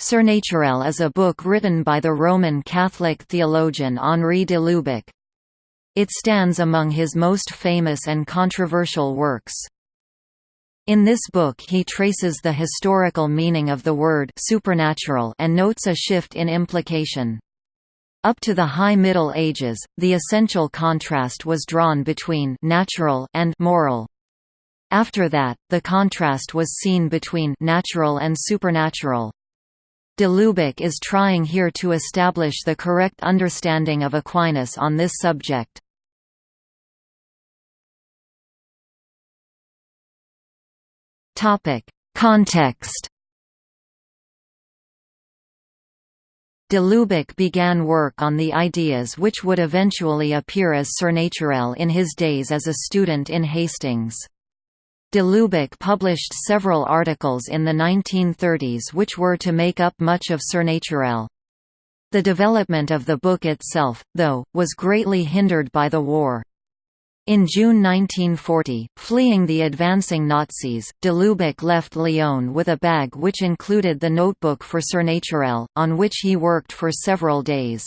Surnaturel is a book written by the Roman Catholic theologian Henri de Lubac. It stands among his most famous and controversial works. In this book he traces the historical meaning of the word supernatural and notes a shift in implication. Up to the High Middle Ages, the essential contrast was drawn between natural and moral. After that, the contrast was seen between natural and supernatural. De Lubac is trying here to establish the correct understanding of Aquinas on this subject. Context De Lubac began work on the ideas which would eventually appear as Surnaturel in his days as a student in Hastings. De Lubac published several articles in the 1930s which were to make up much of Surnaturel. The development of the book itself, though, was greatly hindered by the war. In June 1940, fleeing the advancing Nazis, de Lubac left Lyon with a bag which included the notebook for Surnaturel, on which he worked for several days.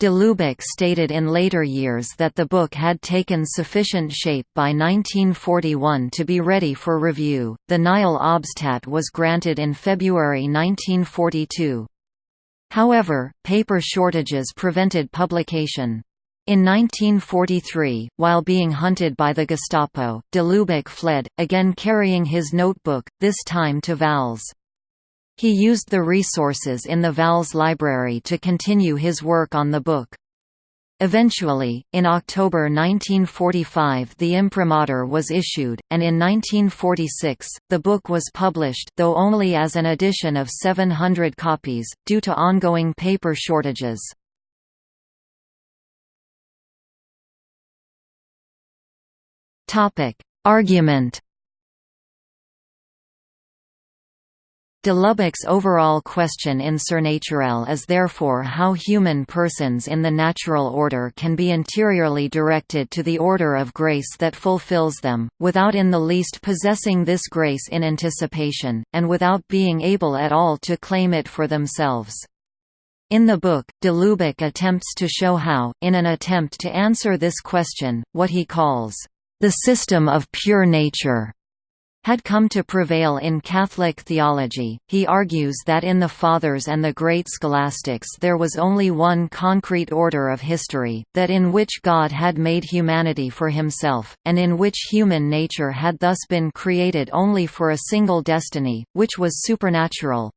De Lubac stated in later years that the book had taken sufficient shape by 1941 to be ready for review. The Nihil Obstat was granted in February 1942. However, paper shortages prevented publication. In 1943, while being hunted by the Gestapo, de Lubac fled, again carrying his notebook, this time to Vals. He used the resources in the Vals library to continue his work on the book. Eventually, in October 1945 the imprimatur was issued, and in 1946, the book was published though only as an edition of 700 copies, due to ongoing paper shortages. Argument De Lubac's overall question in Surnaturel is therefore how human persons in the natural order can be interiorly directed to the order of grace that fulfills them, without in the least possessing this grace in anticipation, and without being able at all to claim it for themselves. In the book, de Lubac attempts to show how, in an attempt to answer this question, what he calls, "...the system of pure nature," had come to prevail in Catholic theology. He argues that in the Fathers and the great scholastics there was only one concrete order of history, that in which God had made humanity for himself, and in which human nature had thus been created only for a single destiny, which was supernatural.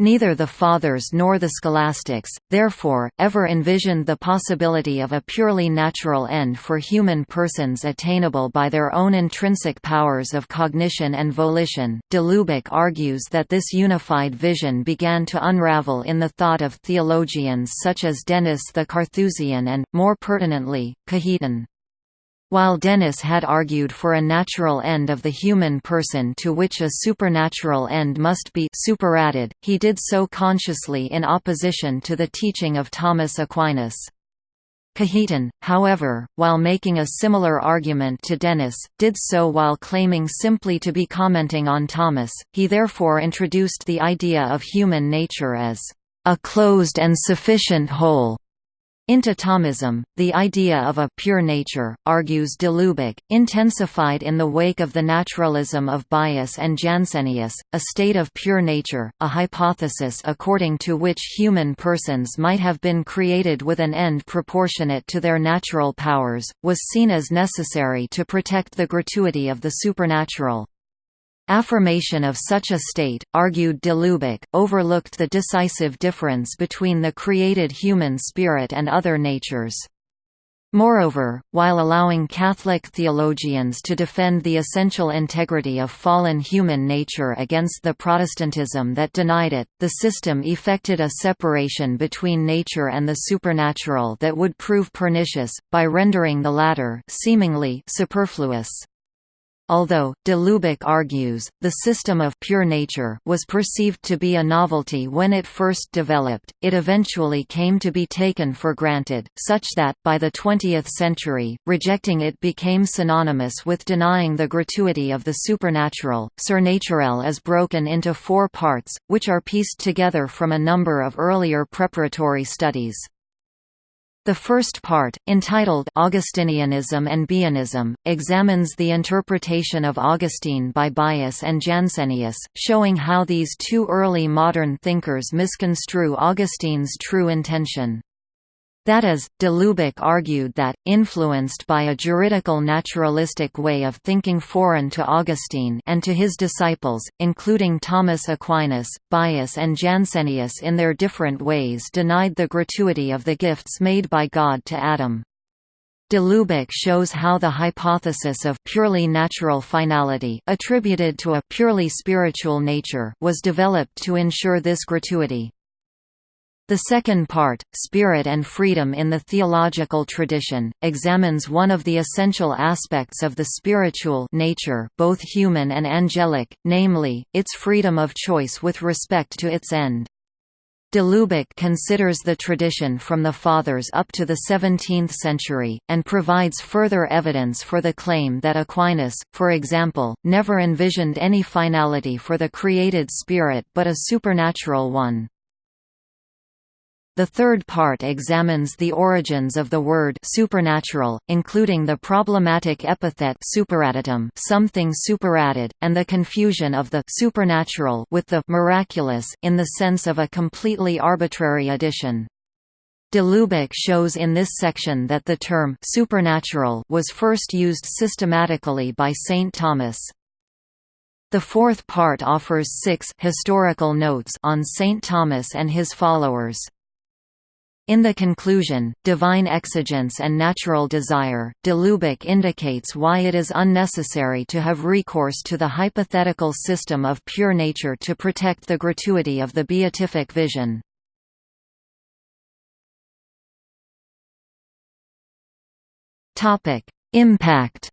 Neither the Fathers nor the Scholastics, therefore, ever envisioned the possibility of a purely natural end for human persons attainable by their own intrinsic powers of cognition and volition. De Lubac argues that this unified vision began to unravel in the thought of theologians such as Denis the Carthusian and, more pertinently, Cajetan. While Denis had argued for a natural end of the human person to which a supernatural end must be superadded, he did so consciously in opposition to the teaching of Thomas Aquinas. Cajetan, however, while making a similar argument to Denis, did so while claiming simply to be commenting on Thomas, he therefore introduced the idea of human nature as a closed and sufficient whole, into Thomism, the idea of a «pure nature», argues de Lubac, intensified in the wake of the naturalism of Baius and Jansenius, a state of pure nature, a hypothesis according to which human persons might have been created with an end proportionate to their natural powers, was seen as necessary to protect the gratuity of the supernatural. Affirmation of such a state, argued de Lubac, overlooked the decisive difference between the created human spirit and other natures. Moreover, while allowing Catholic theologians to defend the essential integrity of fallen human nature against the Protestantism that denied it, the system effected a separation between nature and the supernatural that would prove pernicious, by rendering the latter seemingly superfluous. Although, de Lubac argues, the system of pure nature was perceived to be a novelty when it first developed, it eventually came to be taken for granted, such that, by the 20th century, rejecting it became synonymous with denying the gratuity of the supernatural. Surnaturel is broken into four parts, which are pieced together from a number of earlier preparatory studies. The first part, entitled Augustinianism and Baianism, examines the interpretation of Augustine by Baius and Jansenius, showing how these two early modern thinkers misconstrue Augustine's true intention. That is, de Lubac argued that, influenced by a juridical naturalistic way of thinking foreign to Augustine and to his disciples, including Thomas Aquinas, Baius and Jansenius in their different ways denied the gratuity of the gifts made by God to Adam. De Lubac shows how the hypothesis of purely natural finality attributed to a purely spiritual nature was developed to ensure this gratuity. The second part, Spirit and Freedom in the Theological Tradition, examines one of the essential aspects of the spiritual nature both human and angelic, namely, its freedom of choice with respect to its end. De Lubac considers the tradition from the Fathers up to the 17th century, and provides further evidence for the claim that Aquinas, for example, never envisioned any finality for the created spirit but a supernatural one. The third part examines the origins of the word supernatural, including the problematic epithet superadditum something superadded, and the confusion of the supernatural with the miraculous in the sense of a completely arbitrary addition. De Lubac shows in this section that the term supernatural was first used systematically by St. Thomas. The fourth part offers six historical notes on St. Thomas and his followers. In the conclusion, Divine Exigence and Natural Desire, de Lubac indicates why it is unnecessary to have recourse to the hypothetical system of pure nature to protect the gratuity of the beatific vision. Impact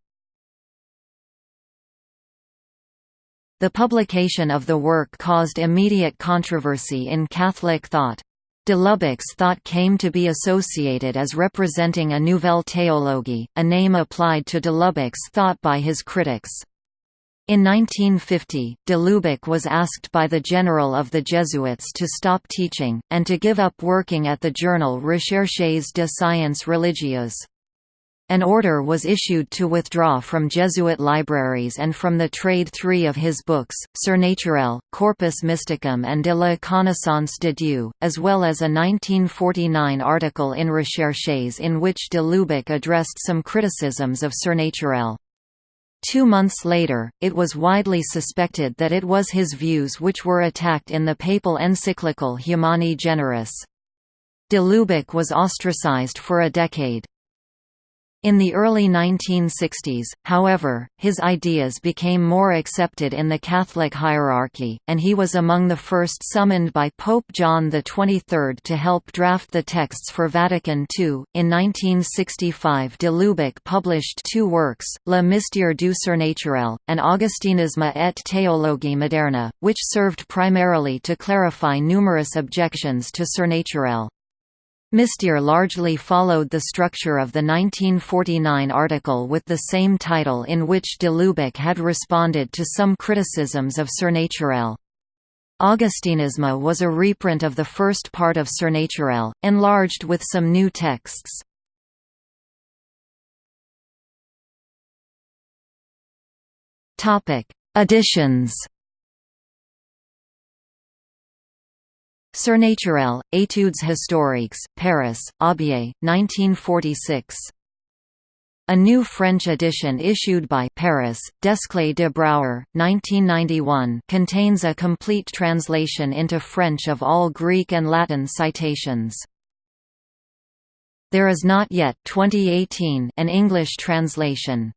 The publication of the work caused immediate controversy in Catholic thought. De Lubac's thought came to be associated as representing a nouvelle théologie, a name applied to de Lubac's thought by his critics. In 1950, de Lubac was asked by the general of the Jesuits to stop teaching, and to give up working at the journal Recherches de sciences religieuses. An order was issued to withdraw from Jesuit libraries and from the trade three of his books, Surnaturel, Corpus Mysticum and de la Connaissance de Dieu, as well as a 1949 article in Recherches in which de Lubac addressed some criticisms of Surnaturel. Two months later, it was widely suspected that it was his views which were attacked in the papal encyclical Humani Generis. De Lubac was ostracized for a decade. In the early 1960s, however, his ideas became more accepted in the Catholic hierarchy, and he was among the first summoned by Pope John XXIII to help draft the texts for Vatican II. In 1965, de Lubac published two works, Le Mystère du Surnaturel, and Augustinisme et théologie moderne, which served primarily to clarify numerous objections to Surnaturel. Mystère largely followed the structure of the 1949 article with the same title in which de Lubac had responded to some criticisms of Surnaturel. Augustinisme was a reprint of the first part of Surnaturel, enlarged with some new texts. Additions Surnaturel, Études historiques, Paris, Aubier, 1946. A new French edition issued by Paris, Desclée de Brouwer, 1991 contains a complete translation into French of all Greek and Latin citations. There is not yet 2018 an English translation.